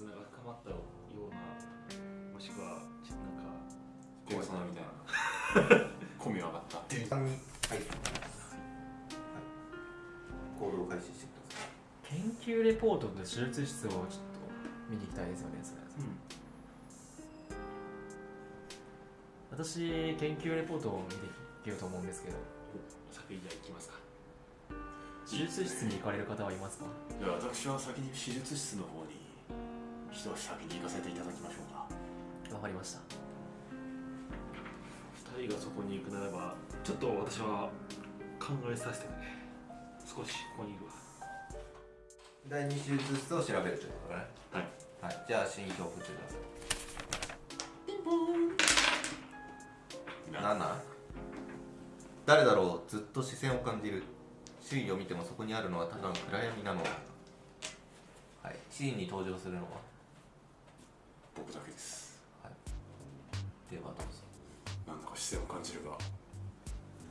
絆が深まったようなもしくはなんかペルソナみたいな。込み上がった3にはい、はい、行動を開始してください。研究レポートと手術室をちょっと見に行きたいですよねそれ、私研究レポートを見ていけると思うんですけど。先にじゃあ行きますか。手術室に行かれる方はいますか？では私は先に手術室の方に一足先に行かせていただきましょうか。わかりました。二人がそこに行くならばちょっと私は考えさせてくれ。少しここにいるわ。第2手術室を調べるということだね。はい、はい、じゃあ心境を振ってくだ。さいなんなん？誰だろう？ずっと視線を感じる。周囲を見てもそこにあるのはただの暗闇なのだはい。シーンに登場するのは？僕だけです。ではどうぞ。なんか視線を感じるが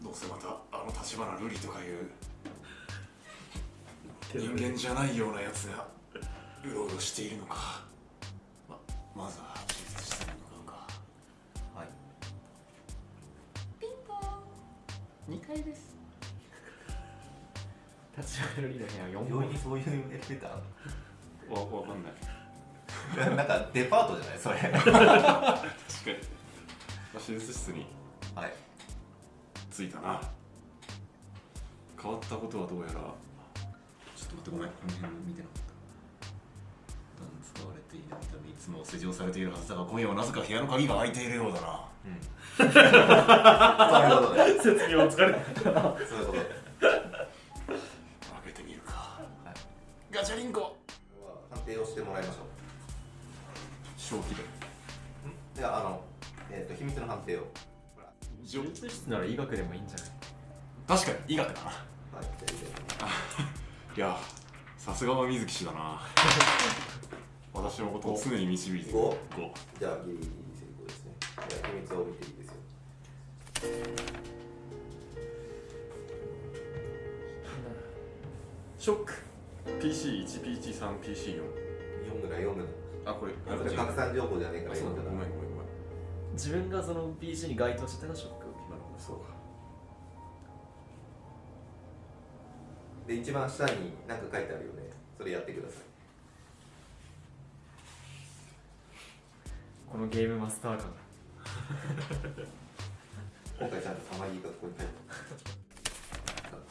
どうせまたあの立花瑠璃とかいう人間じゃないようなやつがうろうろしているのか。ままずは手術室に向かうか。はい。2階です。立ち上がるリーの部屋4号。病院にそういうエレベーターわわかんない なんかデパートじゃない？それ。確かに。手術室にはい。着いたな。変わったことはどうやら。ちょっと待ってごめん。この辺見てなかった。普段使われていないためいつも施錠されているはずだが今夜はなぜか部屋の鍵が開いているようだな。そういうことね。説明を疲れたそういうこと。開けてみるか、ガチャリンコ。判定をしてもらいましょ正気で。うではあのえっ、と秘密の判定を。手術室なら医学でもいいんじゃない？確かに医学だな。はいいやさすがは水木氏だな。私のことを常に導いて五5じゃあギリギリ成功ですね。じゃあ秘密を見ていいですよ。ショック。PC1PC3PC4 読むな読むあこれ。なそれ拡散情報じゃねえからそう。だごめんごめんごめん。自分がその PC に該当してたらショックを受けなるほどそうか。で一番下に何か書いてあるよね。それやってください。このゲームマスター感。今回ちゃんとたまぎがここに書いてある。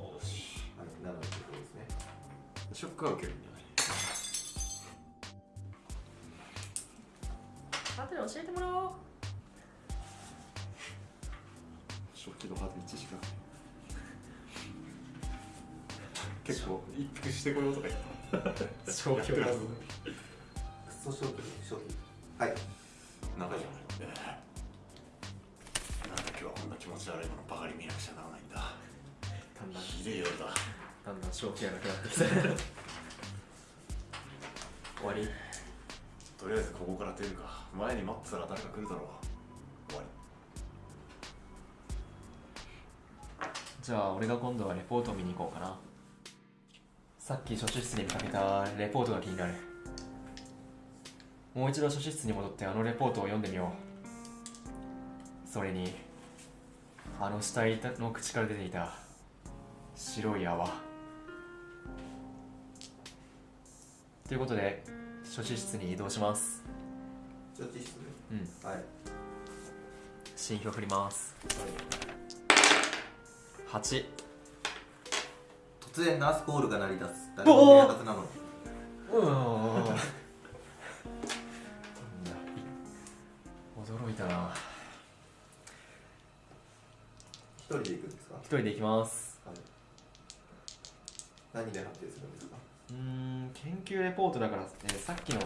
おし。はい7のところですね。ショックは受けるん後で教えてもらおう。食器のハート1しか結構一服してこようとか言った消去やってるクソ商品商品。はい。なんかじゃないなんだ今日はこんな気持ち悪いものばかり見なくちゃならないんだ。だんだんひでえ夜だ。だんだん正気がなくなってきた。終わりとりあえずここから出るか。前に待ってたら誰か来るだろう。終わり。じゃあ俺が今度はレポートを見に行こうかな。さっき書室に見かけたレポートが気になる。もう一度書室に戻ってあのレポートを読んでみよう。それにあの死体の口から出ていた白い泡。ということで書室室に移動します。処置室ね。うん。はい。新票振ります。8突然ナースコールが鳴り出す誰もいないはずなの。にうわ驚いたな。一人で行くんですか？一人で行きます。はい。何で判定するんですか？うーん研究レポートだから、えーさっきの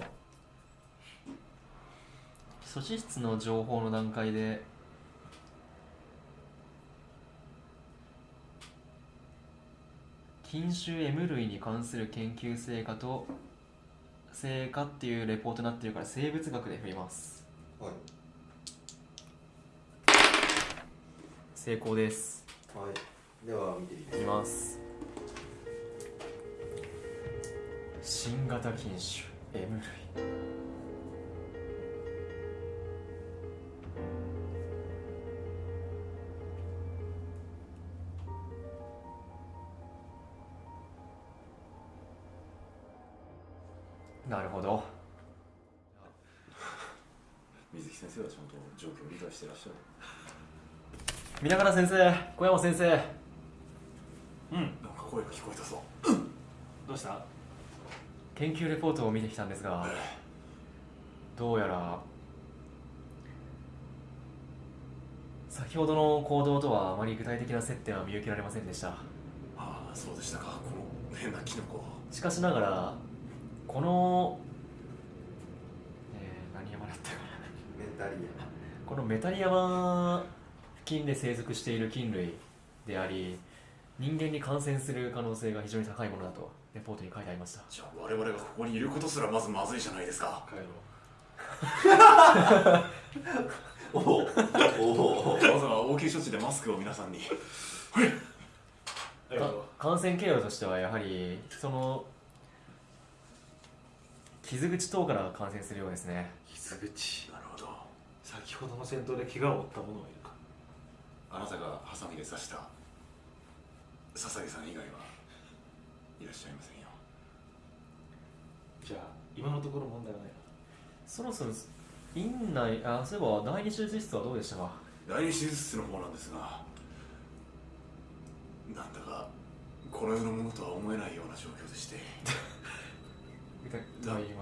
素子室の情報の段階で菌種 M 類に関する研究成果と成果っていうレポートになってるから生物学で振ります。はい。成功です。はい。では見ていきます新型禁酒 M 類なるほど。水木先生はちゃんと状況を理解してらっしゃる。皆方先生小山先生。うん。なんか声が聞こえたぞ。どうした？研究レポートを見てきたんですがどうやら先ほどの行動とはあまり具体的な接点は見受けられませんでした。ああそうでしたか。この変なキノコしかしながらこの、えー何山だったかな。メンタリこのメタリ山付近で生息している菌類であり人間に感染する可能性が非常に高いものだとレポートに書いてありました。じゃあ我々がここにいることすらまずまずいじゃないですか。帰ろ おおおおまずは応急処置でマスクを皆さんに。感染経路としてはやはりその傷口等から感染するようですね。傷口。なるほど。先ほどの戦闘で怪我を負った者はいるか。あなたがハサミで刺した笹毛さん以外は？いらっしゃいませんよ。じゃあ今のところ問題はない。なそろそろ院内あそういえば第二手術室はどうでしたか？第二手術室の方なんですがなんだかこの世のものとは思えないような状況でして。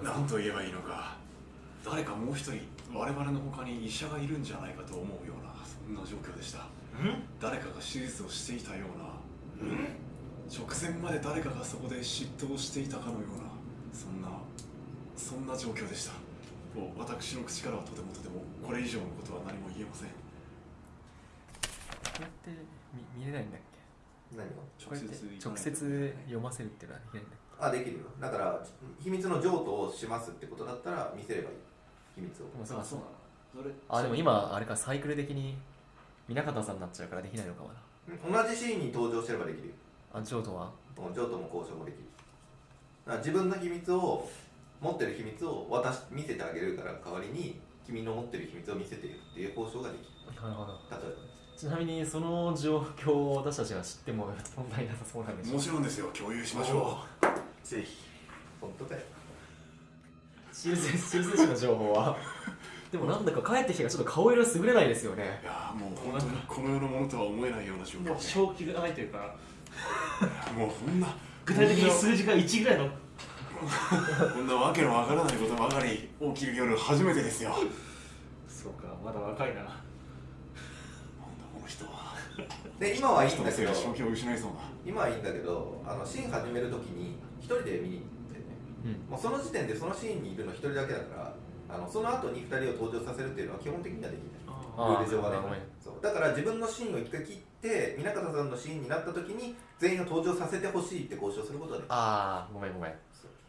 なと言えばいいのか。誰かもう一人我々の他に医者がいるんじゃないかと思うようなそんな状況でした。うん？誰かが手術をしていたような直前まで誰かがそこで嫉妬をしていたかのようなそんなそんな状況でした。もう私の口からはとてもとてもこれ以上のことは何も言えません。これって見見れないんだっけ？何を？直接読ませるっていうのはできないんだっあできるよ。だから秘密の譲渡をしますってことだったら見せればいい。秘密を。けでもそうかそうなの。それあでも今あれかサイクル的に南方さんになっちゃうからできないのかもな。同じシーンに登場してればできるよあジョートは？うん譲渡も交渉もできる。だから自分の秘密を持ってる秘密を渡し見せてあげるから代わりに君の持ってる秘密を見せているっていう交渉ができる。なるほど例えばねちなみにその状況を私たちが知っても問題なさそうなんでしょもちろんですよ。共有しましょぜひ本当だよ。修正修正士の情報は？でもなんだか帰ってきてからちょっと顔色優れないですよね。ういやーもう本当にこの世のものとは思えないような状況もうで正気がないというかもうこんな具体的に数字が1ぐらいの。こんなわけのわからないことばかり起きる夜初めてですよ。そうかまだ若いな。この人は。で今はいい人んだけどのせいで正気を失いそうな今はいいんだけどあのシーン始めるときに一人で見に行ってね。うん。もうその時点でそのシーンにいるの一人だけだからあのその後に二人を登場させるっていうのは基本的にはできない。あルール上はね。だから自分のシーンを一回切って南方さんのシーンになった時に全員を登場させてほしいって交渉することがで。きるああごめんごめん。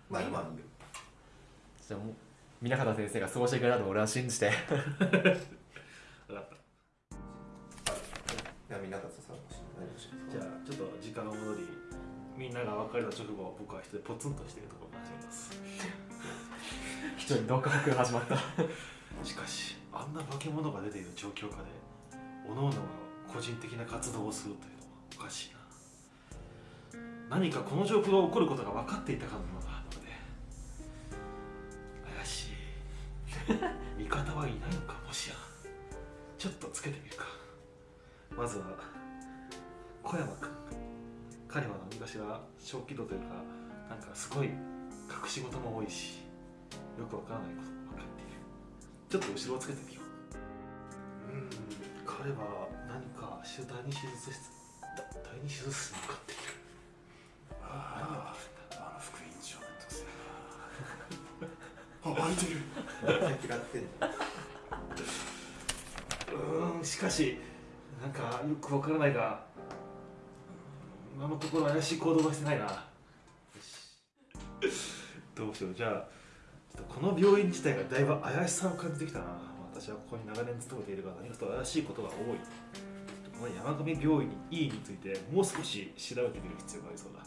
まあ今はいいよ。じゃあもう南方先生がそうしてくれたと俺は信じて。分かった。では南方さんのシーン何をしますじゃあちょっと時間を戻りみんなが別れた直後僕は一人でポツンとしているところを始めます。一人独白が始まった。しかしあんな化け物が出ている状況下で各々が個人的な活動をするというのはおかしいな。何かこの状況が起こることが分かっていたかのようなので怪しい。味方はいないのかもしや。ちょっとつけてみるか。まずは小山君彼は何かしら小気度というかなんかすごい隠し事も多いしよくわからないことも分かっている。ちょっと後ろをつけてみよう。うん彼は何か第二手術室だ。第二手術室に向かって。いるあああの副院長の特性あ開いて。る嫌って。んじゃんうんしかしなんかよくわからないが今のところ怪しい行動はして。ないなよしどうしようじゃあちょっとこの病院自体がだいぶ怪しさを感じて。きたな私はここに長年勤めているが何かと怪しいことが多い。この山上病院に E についてもう少し調べてみる必要がありそうだ。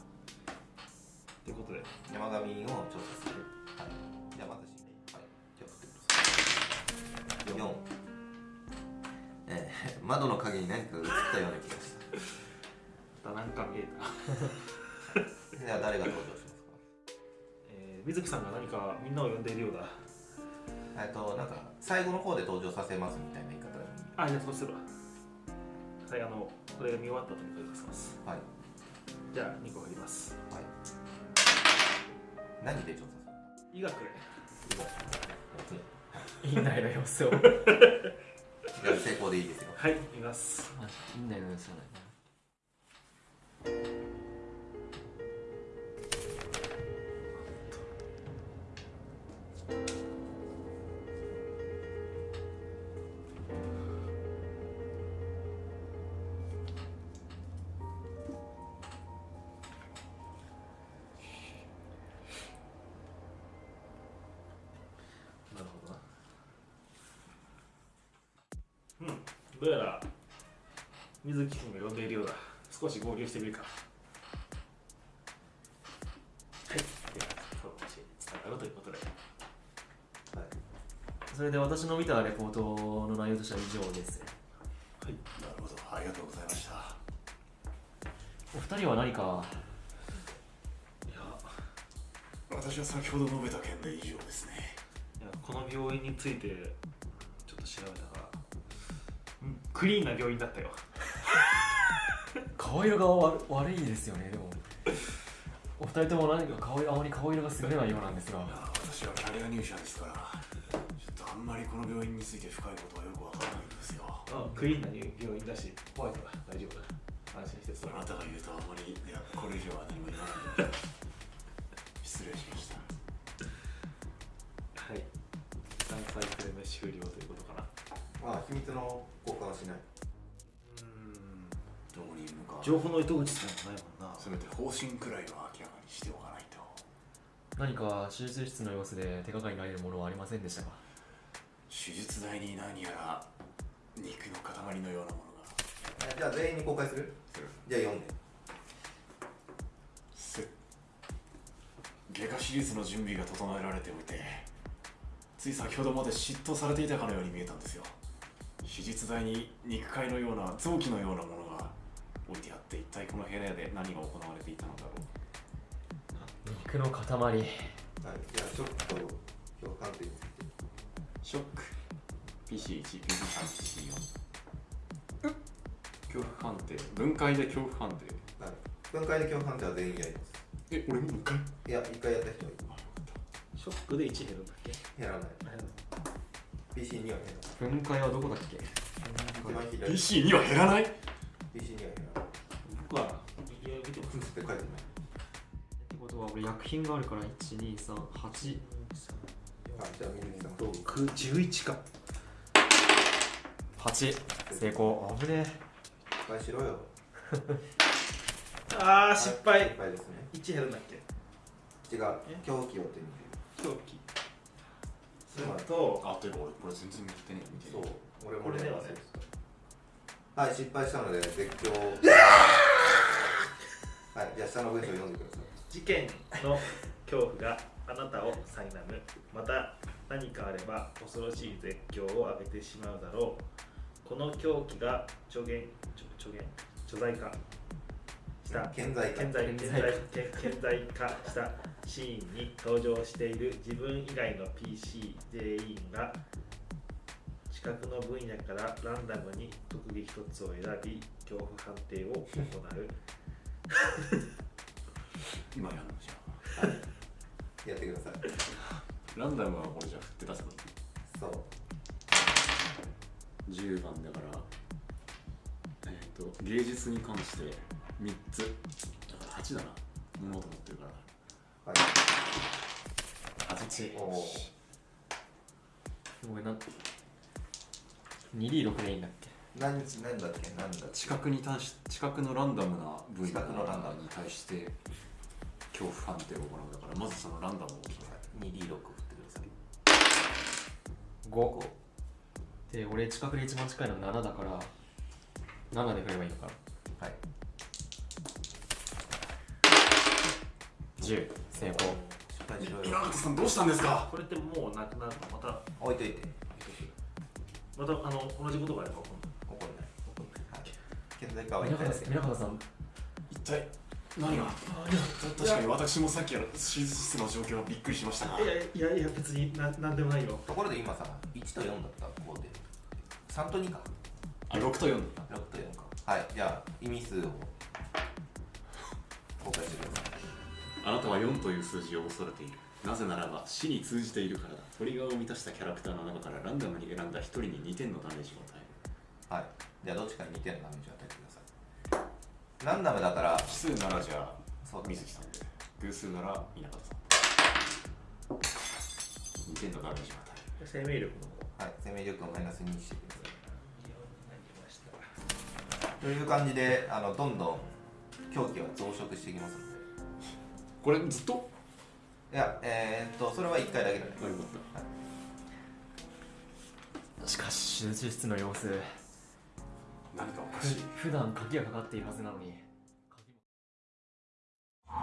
ということで。山上を調査する。はい。じゃあまずしはい。じゃあ振ってください4えー、窓の影に何かが映ったような気がした。またなんか見えた、じゃあ誰が登場しますえー、水木さんが何かみんなを呼んでいるようだ。かえっとなんか最後の方で登場させますみたいな言い方にあじゃあそうするわ。はいあのこれが見終わった後に声かけます。はい。じゃあ2個振ります。はい。何で調査医学でする院内の様子を。成功でいいですよ。はい見ます。院内の様子じゃないどうやら水木君が呼んでいるようだ。少し合流してみるか。はい。ではこの話につながるということで。それで私の見たレポートの内容としては以上です。はい。なるほど。ありがとうございました。お二人は何か？いや私は先ほど述べた件で以上ですね。いやこの病院についてちょっと調べたクリーンな病院だったよ。顔色が悪悪いですよねでも。お二人とも何か顔色あまり顔色が優れないようなんですが。私はキャリア入社ですから。ちょっとあんまりこの病院について深いことはよくわからないんですよ。あクリーンな病院だしホワイトだ。大丈夫だ。安心してそれあなたが言うとあまりいやこれ以上は何も言わない。ので失礼しました。はい。3サイクル目終了ということかな。まあ秘密の交換はしない。うん。どこにいるのか。情報の糸口さえもないもんな。せめて方針くらいは明らかにしておかないと。何か手術室の様子で手がかりになれるものはありませんでしたか？手術台に何やら肉の塊のようなものが。えじゃあ全員に公開する？じゃあ読んで。せ外科手術の準備が整えられておいてつい先ほどまで嫉妬されていたかのように見えたんですよ手術台に肉塊のような臓器のようなものが置いてあって一体この部屋で何が行われていたのだろう。肉の塊。はいじゃあショックと共感点ショック。PC1、PC3、PC4 恐怖判定分解で恐怖判定はい。分解で共感点は全員やります。え、俺もう一回？いや一回やった人はいる。ショックで1減るんだっけ減らない PC には減らない。分解はどこだっけ？一番左。PC2 は減らない？PC には減らない。僕はいや見てますって書いてない。ってことは俺薬品があるから1238あじゃあ水木さんと9 11か。8成功。危ね失敗しろよ。あー失敗。失敗ですね。1減るんだっけ？違う。え？狂気を手に狂気それとあ、というか俺これ全然見てねえ見てねそう俺もこれではねはい失敗したので絶叫。はいじゃあ下の文章読んでください。事件の恐怖があなたを苛むまた何かあれば恐ろしい絶叫を上げてしまうだろう。この狂気が助言助助言助罪化した。健在か。顕在顕顕在顕在化したシーンに登場している自分以外の PC 全員が近くの分野からランダムに特技一つを選び恐怖判定を行う。今やるのじゃやってください。ランダムはこれじゃあ振って出せばいいそう。10番だから。えっ、と芸術に関して3つ。だから8だな。物と思ってるからはい。8おおごめんな。2D6 でいいんだっけ？何何だっけ？何だっけ？知覚に対し知覚のランダムな分野知覚のランダム。に対して恐怖判定を行うだからまずそのランダムを決め 2D6 振ってください。5で俺近くで一番近いの7だから7で振ればいいのか。は10成功。失敗しろよ稲形さんどうしたんですか？これってもうなくなるのまた置いといて。またあの同じことがあれば今度。怒んない。はい。健在化は皆方一回だけ皆方さん一体何が？確かに私もさっきの手術室の状況はびっくりしましたが。いやいやいや別にななんでもないよ。ところで今さ1と4だった。こうで3と2か。あ6と4 6と4か。はい。じゃあ意味数をあなたは4という数字を恐れている。なぜならば死に通じているからだ。トリガーを満たしたキャラクターの中からランダムに選んだ1人に2点のダメージを与えるはい。じゃあどっちかに2点のダメージを与えてくださいランダムだから奇数ならじゃあそう水木さんで偶数なら稲形さん2点のダメージを与える生命力のはい。生命力をマイナス2にしてください。ましたという感じであのどんどん狂気は増殖していきますのでこれずっと？いやえー、っとそれは1回だけだね。よかった、はい。しかし集中室の様子。何かおかしい。普段鍵がかかっているはずなのに。鍵も